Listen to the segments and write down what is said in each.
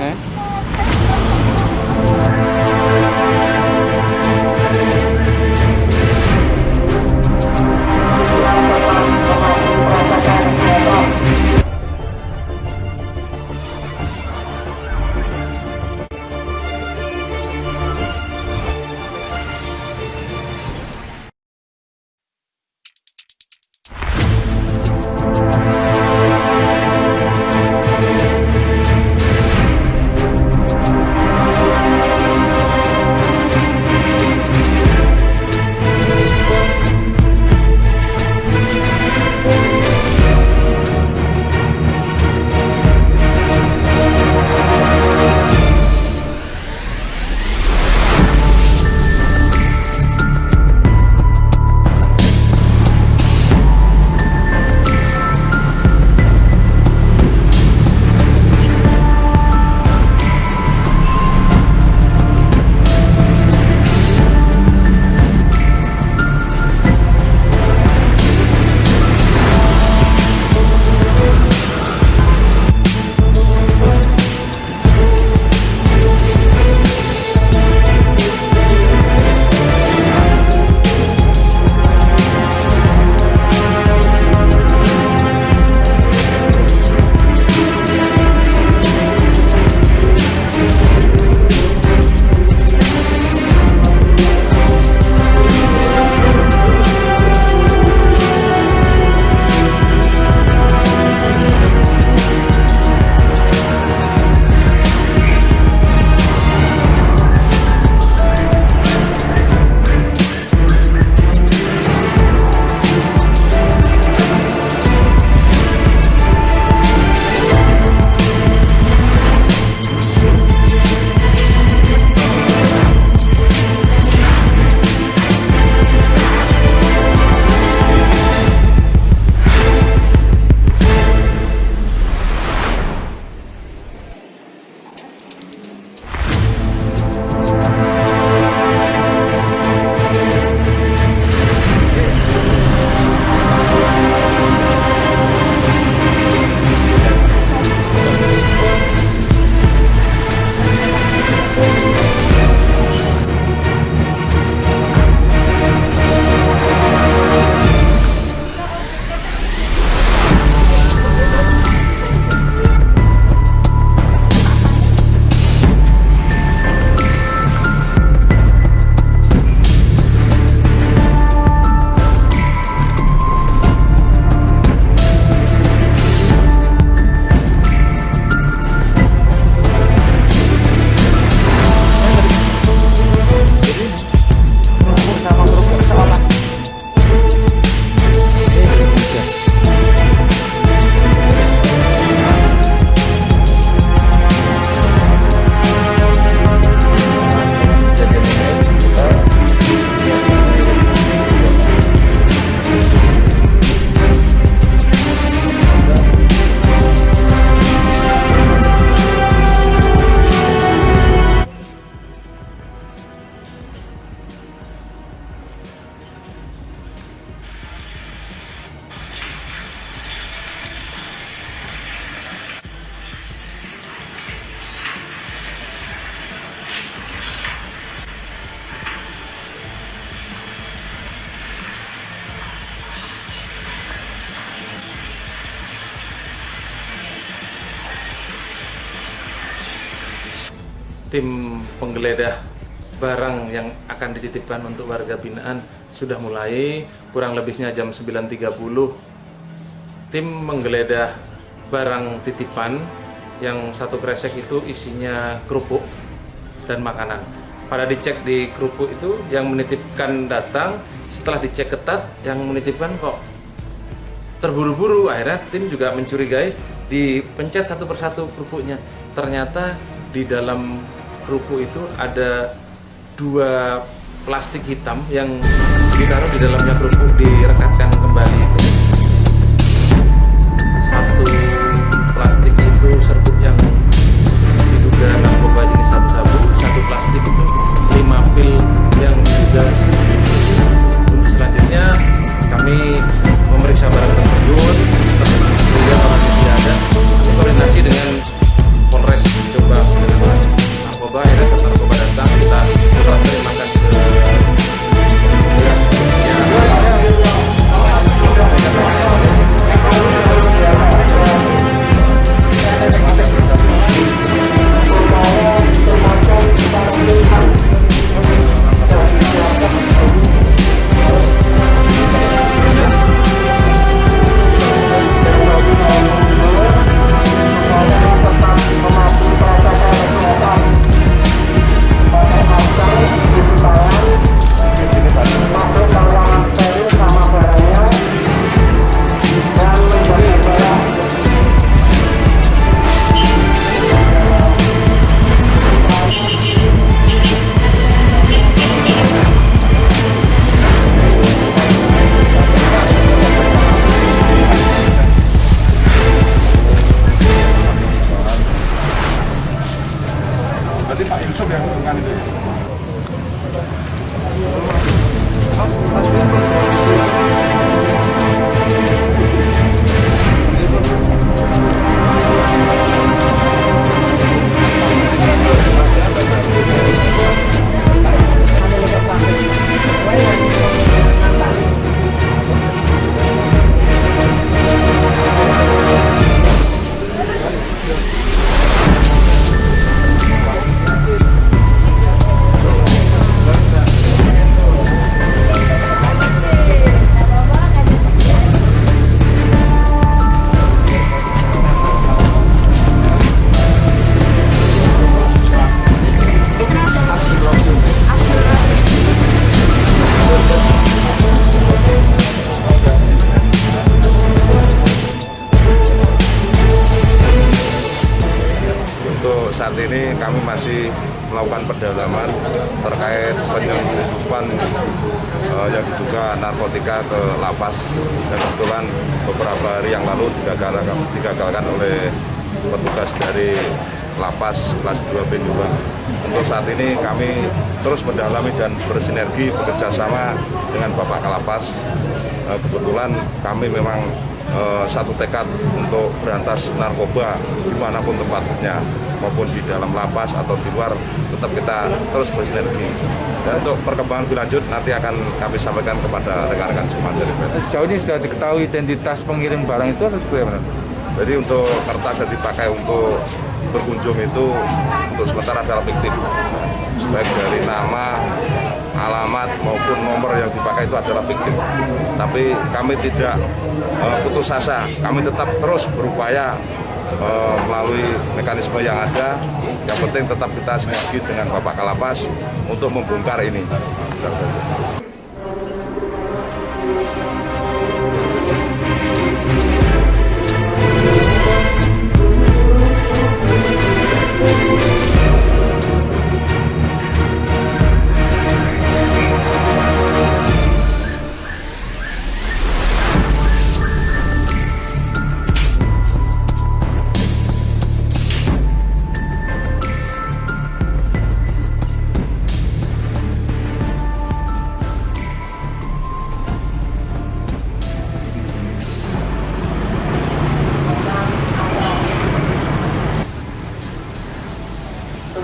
哎。Tim penggeledah barang yang akan dititipkan untuk warga binaan sudah mulai. Kurang lebihnya jam 9.30 tim menggeledah barang titipan yang satu kresek itu isinya kerupuk dan makanan. Pada dicek di kerupuk itu yang menitipkan datang setelah dicek ketat yang menitipkan kok terburu-buru. Akhirnya tim juga mencurigai dipencet satu persatu kerupuknya. Ternyata di dalam kerupuk itu ada dua plastik hitam yang ditaruh di dalamnya kerupuk direkatkan ini kami masih melakukan pendalaman terkait penyelundupan eh, yang diduga narkotika ke lapas dan kebetulan beberapa hari yang lalu digagalkan, digagalkan oleh petugas dari lapas kelas 2B juga. Untuk saat ini kami terus mendalami dan bersinergi bekerja sama dengan Bapak Kalapas. Eh, Kebetulan kami memang eh, satu tekad untuk berantas narkoba di mana pun tempatnya maupun di dalam lapas atau di luar tetap kita terus bersinergi dan untuk perkembangan lebih lanjut nanti akan kami sampaikan kepada rekan-rekan semua dari BNN. Sejauh ini sudah diketahui identitas pengirim barang itu atau seperti apa? Jadi untuk kertas yang dipakai untuk berkunjung itu untuk sementara adalah fiktif baik dari nama alamat maupun nomor yang dipakai itu adalah fiktif. Tapi kami tidak eh, putus asa. Kami tetap terus berupaya eh, melalui mekanisme yang ada. Yang penting tetap kita sinergi dengan Bapak Kalapas untuk membongkar ini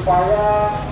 快呀